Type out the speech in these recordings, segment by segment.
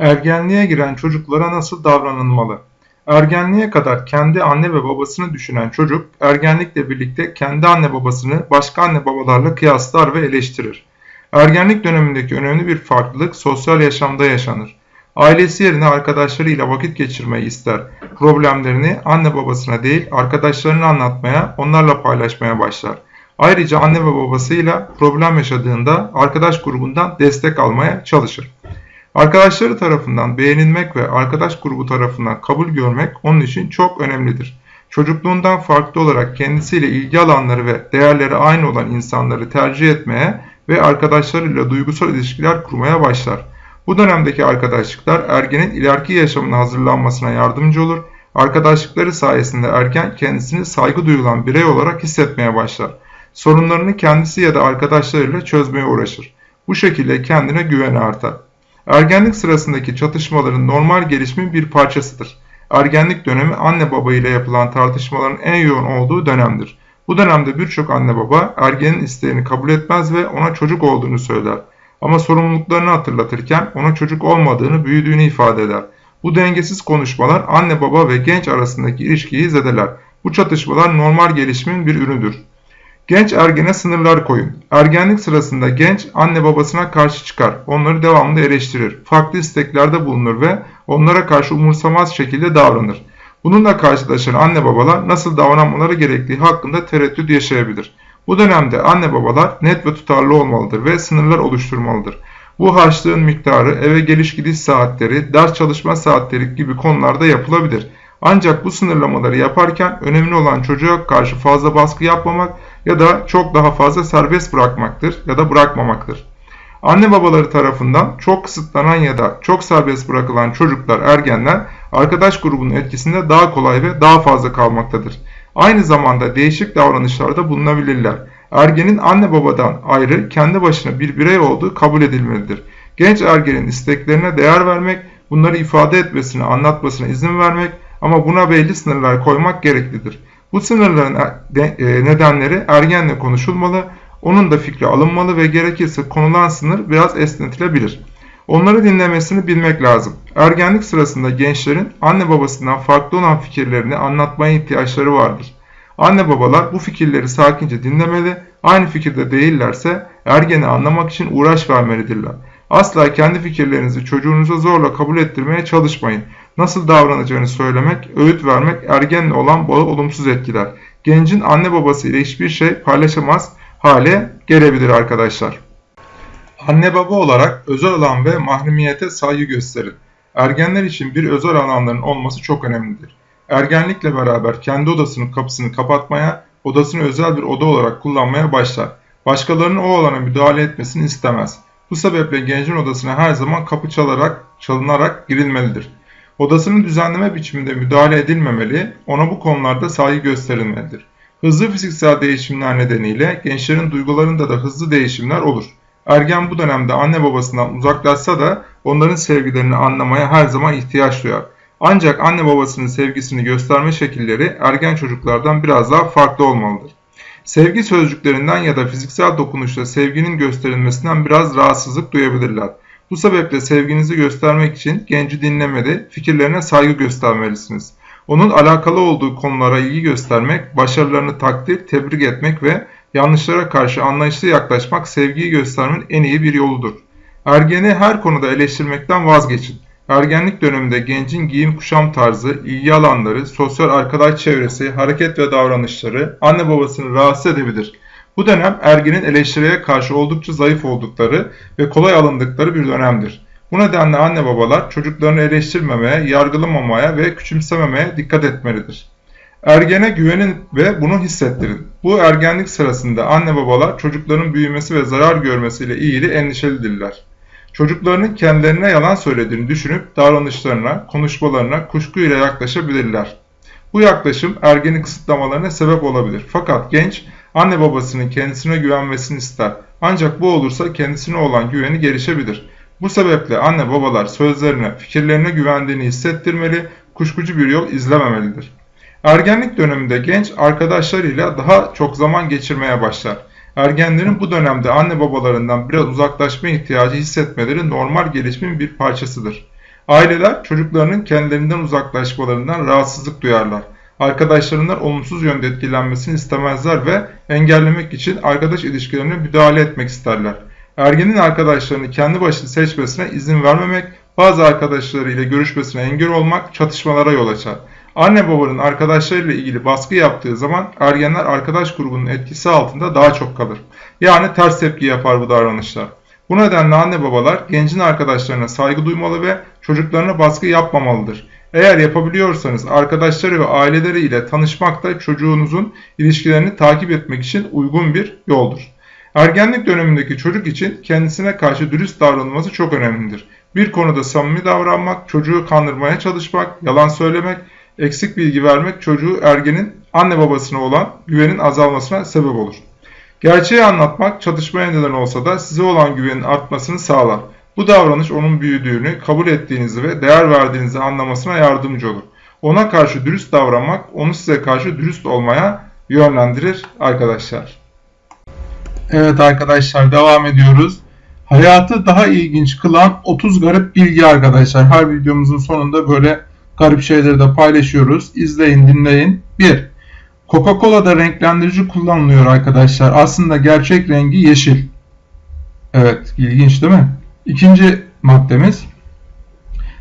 Ergenliğe giren çocuklara nasıl davranılmalı? Ergenliğe kadar kendi anne ve babasını düşünen çocuk, ergenlikle birlikte kendi anne babasını başka anne babalarla kıyaslar ve eleştirir. Ergenlik dönemindeki önemli bir farklılık sosyal yaşamda yaşanır. Ailesi yerine arkadaşlarıyla vakit geçirmeyi ister. Problemlerini anne babasına değil arkadaşlarına anlatmaya, onlarla paylaşmaya başlar. Ayrıca anne ve babasıyla problem yaşadığında arkadaş grubundan destek almaya çalışır. Arkadaşları tarafından beğenilmek ve arkadaş grubu tarafından kabul görmek onun için çok önemlidir. Çocukluğundan farklı olarak kendisiyle ilgi alanları ve değerleri aynı olan insanları tercih etmeye ve arkadaşlarıyla duygusal ilişkiler kurmaya başlar. Bu dönemdeki arkadaşlıklar ergenin ileriki yaşamına hazırlanmasına yardımcı olur. Arkadaşlıkları sayesinde erken kendisini saygı duyulan birey olarak hissetmeye başlar. Sorunlarını kendisi ya da arkadaşlarıyla çözmeye uğraşır. Bu şekilde kendine güveni artar. Ergenlik sırasındaki çatışmaların normal gelişimin bir parçasıdır. Ergenlik dönemi anne baba ile yapılan tartışmaların en yoğun olduğu dönemdir. Bu dönemde birçok anne baba ergenin isteğini kabul etmez ve ona çocuk olduğunu söyler. Ama sorumluluklarını hatırlatırken ona çocuk olmadığını, büyüdüğünü ifade eder. Bu dengesiz konuşmalar anne baba ve genç arasındaki ilişkiyi zedeler. Bu çatışmalar normal gelişimin bir ürünüdür. Genç ergene sınırlar koyun. Ergenlik sırasında genç anne babasına karşı çıkar. Onları devamlı eleştirir. Farklı isteklerde bulunur ve onlara karşı umursamaz şekilde davranır. Bununla karşılaşan anne babalar nasıl davranmaları gerektiği hakkında tereddüt yaşayabilir. Bu dönemde anne babalar net ve tutarlı olmalıdır ve sınırlar oluşturmalıdır. Bu harçlığın miktarı, eve geliş gidiş saatleri, ders çalışma saatleri gibi konularda yapılabilir. Ancak bu sınırlamaları yaparken önemli olan çocuğa karşı fazla baskı yapmamak ya da çok daha fazla serbest bırakmaktır ya da bırakmamaktır. Anne babaları tarafından çok kısıtlanan ya da çok serbest bırakılan çocuklar, ergenler arkadaş grubunun etkisinde daha kolay ve daha fazla kalmaktadır. Aynı zamanda değişik davranışlarda bulunabilirler. Ergenin anne babadan ayrı kendi başına bir birey olduğu kabul edilmelidir. Genç ergenin isteklerine değer vermek, bunları ifade etmesine, anlatmasına izin vermek ama buna belli sınırlar koymak gereklidir. Bu sınırların e, e, nedenleri ergenle konuşulmalı, onun da fikri alınmalı ve gerekirse konulan sınır biraz esnetilebilir. Onları dinlemesini bilmek lazım. Ergenlik sırasında gençlerin anne babasından farklı olan fikirlerini anlatmaya ihtiyaçları vardır. Anne babalar bu fikirleri sakince dinlemeli, aynı fikirde değillerse ergeni anlamak için uğraş vermelidirler. Asla kendi fikirlerinizi çocuğunuza zorla kabul ettirmeye çalışmayın. Nasıl davranacağını söylemek, öğüt vermek ergenle olan bağı olumsuz etkiler. Gencin anne babası ile hiçbir şey paylaşamaz hale gelebilir arkadaşlar. Anne baba olarak özel alan ve mahremiyete saygı gösterin. Ergenler için bir özel alanların olması çok önemlidir. Ergenlikle beraber kendi odasının kapısını kapatmaya, odasını özel bir oda olarak kullanmaya başlar. Başkalarının o alana müdahale etmesini istemez. Bu sebeple gencin odasına her zaman kapı çalarak, çalınarak girilmelidir. Odasını düzenleme biçiminde müdahale edilmemeli, ona bu konularda saygı gösterilmelidir. Hızlı fiziksel değişimler nedeniyle gençlerin duygularında da hızlı değişimler olur. Ergen bu dönemde anne babasından uzaklaşsa da onların sevgilerini anlamaya her zaman ihtiyaç duyar. Ancak anne babasının sevgisini gösterme şekilleri ergen çocuklardan biraz daha farklı olmalıdır. Sevgi sözcüklerinden ya da fiziksel dokunuşla sevginin gösterilmesinden biraz rahatsızlık duyabilirler. Bu sebeple sevginizi göstermek için genci dinlemeli, fikirlerine saygı göstermelisiniz. Onun alakalı olduğu konulara ilgi göstermek, başarılarını takdir, tebrik etmek ve yanlışlara karşı anlayışlı yaklaşmak sevgiyi göstermenin en iyi bir yoludur. Ergeni her konuda eleştirmekten vazgeçin. Ergenlik döneminde gencin giyim kuşam tarzı, ilgi alanları, sosyal arkadaş çevresi, hareket ve davranışları anne babasını rahatsız edebilir. Bu dönem ergenin eleştiriye karşı oldukça zayıf oldukları ve kolay alındıkları bir dönemdir. Bu nedenle anne babalar çocuklarını eleştirmemeye, yargılamamaya ve küçümsememeye dikkat etmelidir. Ergene güvenin ve bunu hissettirin. Bu ergenlik sırasında anne babalar çocukların büyümesi ve zarar görmesiyle ilgili endişelidirler. Çocuklarının kendilerine yalan söylediğini düşünüp davranışlarına, konuşmalarına kuşkuyla yaklaşabilirler. Bu yaklaşım ergeni kısıtlamalarına sebep olabilir. Fakat genç anne babasının kendisine güvenmesini ister. Ancak bu olursa kendisine olan güveni gelişebilir. Bu sebeple anne babalar sözlerine, fikirlerine güvendiğini hissettirmeli, kuşkucu bir yol izlememelidir. Ergenlik döneminde genç arkadaşlarıyla daha çok zaman geçirmeye başlar. Ergenlerin bu dönemde anne babalarından biraz uzaklaşma ihtiyacı hissetmeleri normal gelişimin bir parçasıdır. Aileler çocuklarının kendilerinden uzaklaşmalarından rahatsızlık duyarlar. Arkadaşlarından olumsuz yönde etkilenmesini istemezler ve engellemek için arkadaş ilişkilerine müdahale etmek isterler. Ergenin arkadaşlarını kendi başına seçmesine izin vermemek, bazı arkadaşlarıyla görüşmesine engel olmak çatışmalara yol açar. Anne babanın arkadaşlarıyla ilgili baskı yaptığı zaman ergenler arkadaş grubunun etkisi altında daha çok kalır. Yani ters tepki yapar bu davranışlar. Bu nedenle anne babalar gencin arkadaşlarına saygı duymalı ve çocuklarına baskı yapmamalıdır. Eğer yapabiliyorsanız arkadaşları ve aileleri ile tanışmak da çocuğunuzun ilişkilerini takip etmek için uygun bir yoldur. Ergenlik dönemindeki çocuk için kendisine karşı dürüst davranılması çok önemlidir. Bir konuda samimi davranmak, çocuğu kandırmaya çalışmak, yalan söylemek, eksik bilgi vermek çocuğu ergenin anne babasına olan güvenin azalmasına sebep olur. Gerçeği anlatmak çatışmaya neden olsa da size olan güvenin artmasını sağlar. Bu davranış onun büyüdüğünü, kabul ettiğinizi ve değer verdiğinizi anlamasına yardımcı olur. Ona karşı dürüst davranmak onu size karşı dürüst olmaya yönlendirir arkadaşlar. Evet arkadaşlar devam ediyoruz. Hayatı daha ilginç kılan 30 garip bilgi arkadaşlar. Her videomuzun sonunda böyle garip şeyleri de paylaşıyoruz. İzleyin, dinleyin. 1. Coca-Cola'da renklendirici kullanılıyor arkadaşlar. Aslında gerçek rengi yeşil. Evet, ilginç değil mi? İkinci maddemiz.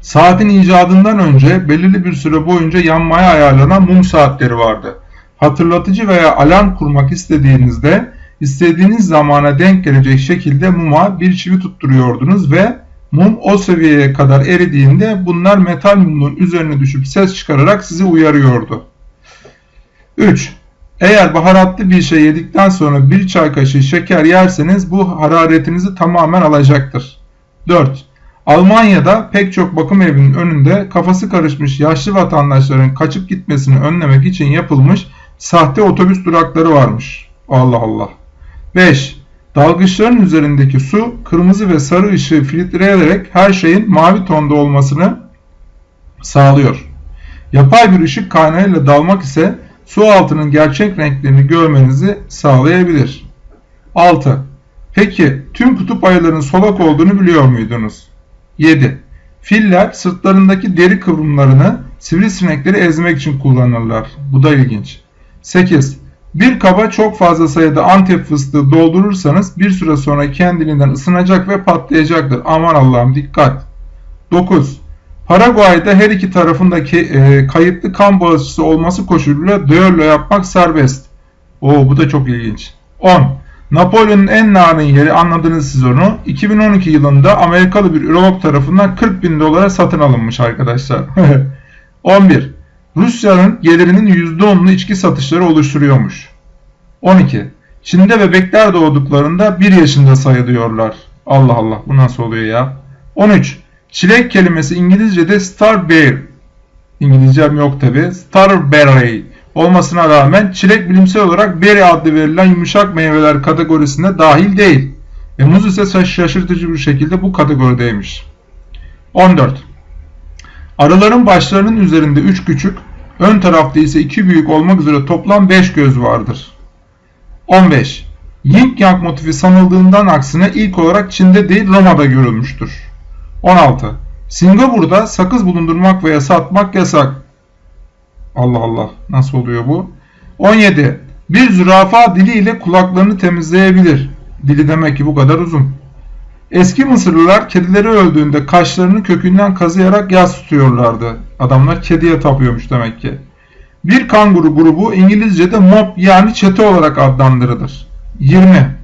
Saatin icadından önce belirli bir süre boyunca yanmaya ayarlanan mum saatleri vardı. Hatırlatıcı veya alarm kurmak istediğinizde istediğiniz zamana denk gelecek şekilde muma bir çivi tutturuyordunuz ve mum o seviyeye kadar eridiğinde bunlar metal mumun üzerine düşüp ses çıkararak sizi uyarıyordu. 3. Eğer baharatlı bir şey yedikten sonra bir çay kaşığı şeker yerseniz bu hararetinizi tamamen alacaktır. 4. Almanya'da pek çok bakım evinin önünde kafası karışmış yaşlı vatandaşların kaçıp gitmesini önlemek için yapılmış sahte otobüs durakları varmış. Allah Allah. 5. Dalgıçların üzerindeki su kırmızı ve sarı ışığı filtreleyerek her şeyin mavi tonda olmasını sağlıyor. Yapay bir ışık kaynağıyla dalmak ise su altının gerçek renklerini görmenizi sağlayabilir. 6. Peki tüm kutup ayılarının solak olduğunu biliyor muydunuz? 7. Filler sırtlarındaki deri kıvrımlarını sivrisinekleri ezmek için kullanırlar. Bu da ilginç. 8. Bir kaba çok fazla sayıda antep fıstığı doldurursanız bir süre sonra kendiliğinden ısınacak ve patlayacaktır. Aman Allah'ım dikkat. 9. Paraguay'da her iki tarafındaki e, kayıtlı kan bağışçısı olması koşuluyla düello yapmak serbest. Oo bu da çok ilginç. 10. Napolyon'un en narin yeri anladınız siz onu. 2012 yılında Amerikalı bir ürolog tarafından 40 bin dolara satın alınmış arkadaşlar. 11. Rusya'nın gelirinin %10'unu içki satışları oluşturuyormuş. 12. Çin'de bebekler doğduklarında 1 yaşında sayılıyorlar. Allah Allah bu nasıl oluyor ya? 13. Çilek kelimesi İngilizce'de starberry. İngilizcem yok tabi. Starberry olmasına rağmen çilek bilimsel olarak berry adlı verilen yumuşak meyveler kategorisine dahil değil. Ve muz ise şaşırtıcı bir şekilde bu kategorideymiş. 14. Arıların başlarının üzerinde 3 küçük, ön tarafta ise 2 büyük olmak üzere toplam 5 göz vardır. 15. Yin Yang motifi sanıldığından aksine ilk olarak Çin'de değil Roma'da görülmüştür. 16. Singapur'da sakız bulundurmak veya satmak yasak. Allah Allah nasıl oluyor bu? 17. Bir zürafa diliyle kulaklarını temizleyebilir. Dili demek ki bu kadar uzun. Eski Mısırlılar kedileri öldüğünde kaşlarını kökünden kazıyarak yas tutuyorlardı. Adamlar kediye tapıyormuş demek ki. Bir kanguru grubu İngilizce'de mob yani çete olarak adlandırılır. 20.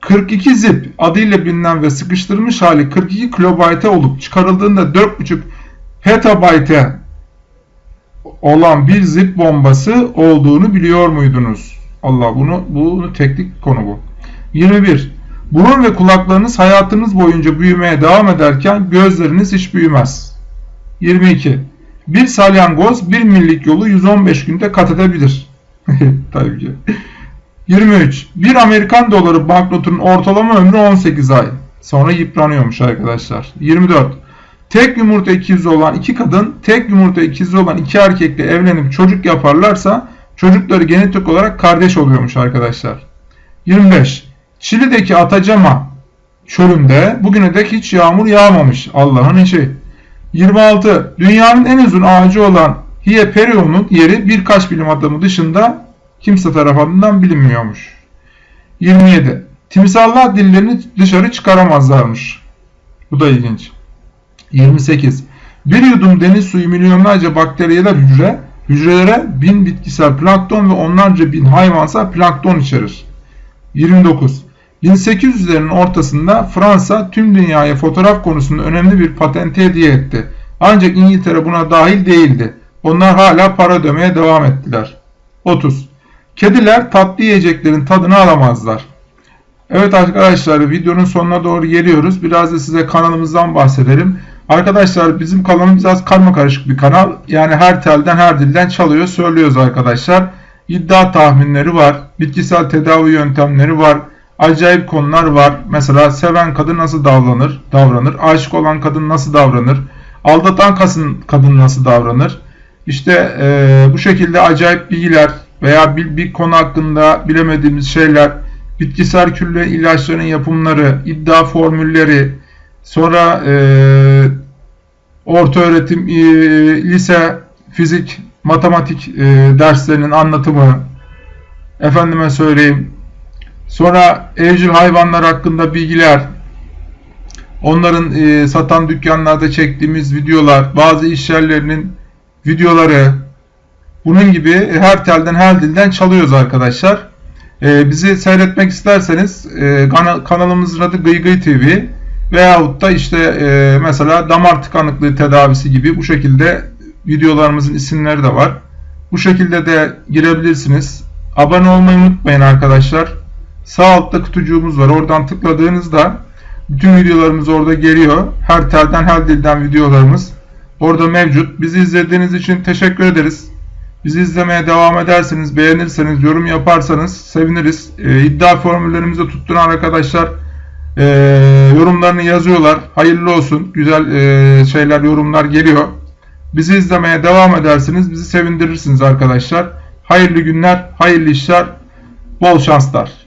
42 zip adıyla bilinen ve sıkıştırılmış hali 42 kilobayte olup çıkarıldığında 4.5 petabayte olan bir zip bombası olduğunu biliyor muydunuz? Allah bunu bunu teknik konu bu. 21. Burun ve kulaklarınız hayatınız boyunca büyümeye devam ederken gözleriniz hiç büyümez. 22. Bir salyangoz bir millik yolu 115 günde kat edebilir. Tabii ki. 23. Bir Amerikan doları banknotunun ortalama ömrü 18 ay. Sonra yıpranıyormuş arkadaşlar. 24. Tek yumurta ikizi olan iki kadın, tek yumurta ikizi olan iki erkekle evlenip çocuk yaparlarsa çocukları genetik olarak kardeş oluyormuş arkadaşlar. 25. Çili'deki Atacama çölünde bugüne dek hiç yağmur yağmamış Allah'ın işi. 26. Dünyanın en uzun ağacı olan Hieperion'un yeri birkaç bilim adamı dışında kimse tarafından bilinmiyormuş. 27. Timsahlar dillerini dışarı çıkaramazlarmış. Bu da ilginç. 28. Bir yudum deniz suyu milyonlarca bakteriyeler hücre, hücrelere bin bitkisel plankton ve onlarca bin hayvansal plankton içerir. 29. 1800'lerin ortasında Fransa tüm dünyaya fotoğraf konusunda önemli bir patenti hediye etti. Ancak İngiltere buna dahil değildi. Onlar hala para ödemeye devam ettiler. 30. Kediler tatlı yiyeceklerin tadını alamazlar. Evet arkadaşlar videonun sonuna doğru geliyoruz. Biraz da size kanalımızdan bahsedelim. Arkadaşlar bizim kanalımız biraz karma karışık bir kanal. Yani her telden her dilden çalıyor söylüyoruz arkadaşlar. İddia tahminleri var. Bitkisel tedavi yöntemleri var. Acayip konular var. Mesela seven kadın nasıl davranır? Davranır. Aşık olan kadın nasıl davranır? Aldatan kadın, nasıl davranır? İşte e, bu şekilde acayip bilgiler veya bir, bir konu hakkında bilemediğimiz şeyler, bitkisel külle ilaçların yapımları, iddia formülleri, sonra e, orta öğretim, e, lise, fizik, matematik e, derslerinin anlatımı, efendime söyleyeyim, sonra evcil hayvanlar hakkında bilgiler, onların e, satan dükkanlarda çektiğimiz videolar, bazı iş yerlerinin videoları, bunun gibi her telden her dilden çalıyoruz arkadaşlar. Ee, bizi seyretmek isterseniz e, kanalımızın adı Gıygıy TV veyahut da işte e, mesela damar tıkanıklığı tedavisi gibi bu şekilde videolarımızın isimleri de var. Bu şekilde de girebilirsiniz. Abone olmayı unutmayın arkadaşlar. Sağ altta kutucuğumuz var. Oradan tıkladığınızda bütün videolarımız orada geliyor. Her telden her dilden videolarımız orada mevcut. Bizi izlediğiniz için teşekkür ederiz. Bizi izlemeye devam ederseniz, beğenirseniz, yorum yaparsanız seviniriz. E, iddia formüllerimizi tutturan arkadaşlar e, yorumlarını yazıyorlar. Hayırlı olsun. Güzel e, şeyler, yorumlar geliyor. Bizi izlemeye devam ederseniz bizi sevindirirsiniz arkadaşlar. Hayırlı günler, hayırlı işler, bol şanslar.